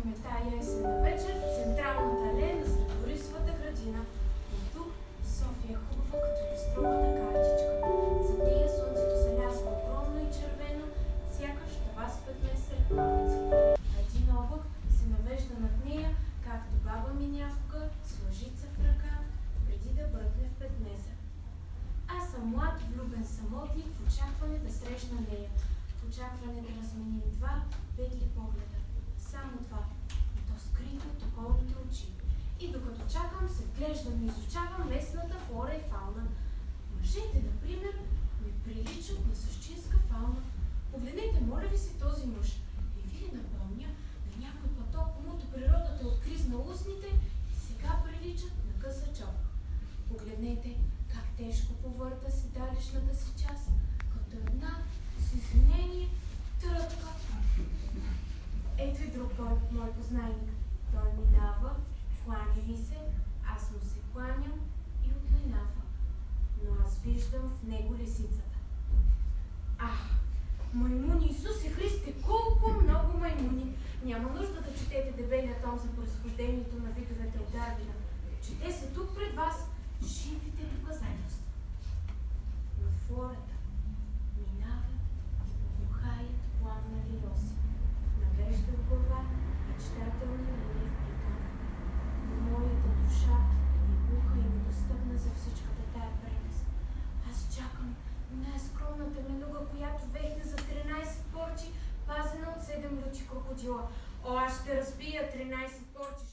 Чакаме тая есенна вечер в централната алея на Средорисовата градина. И тук София е хубава като листрована картичка. За нея слънцето залязва огромно и червено, сякаш това спетне сред палци. А един облак се навежда над нея, както баба ми някога с лъжица в ръка, преди да бръкне в петнеза. Аз съм млад, влюбен самотник в очакване да срещна нея. В очакване да разменим два петли погледа. Само това. И то скрито от околните очи. И докато чакам, се вглеждам и изучавам местната флора и фауна. Мъжете, например, ми приличат на същинска фауна. Погледнете, моля ви се, този мъж. И ви напомня на някой поток, комуто природата откризна устните и сега приличат на къса човка. Погледнете как тежко повърта седалищната си част, като една с извинение тръпка. Ето и друг мой познайник. Кланя ми се, аз му се кланям и отминава. Но аз виждам в него лисицата. Ах, маймуни, Исусе Христе, колко много маймуни! Няма нужда да четете дебелия том за произхождението на видовете от Дарвина. Чете се тук пред вас най-скромната менуга, която вехне за 13 порчи, пазена от 7 лючи крокодила. О, аз ще разбия 13 порчи,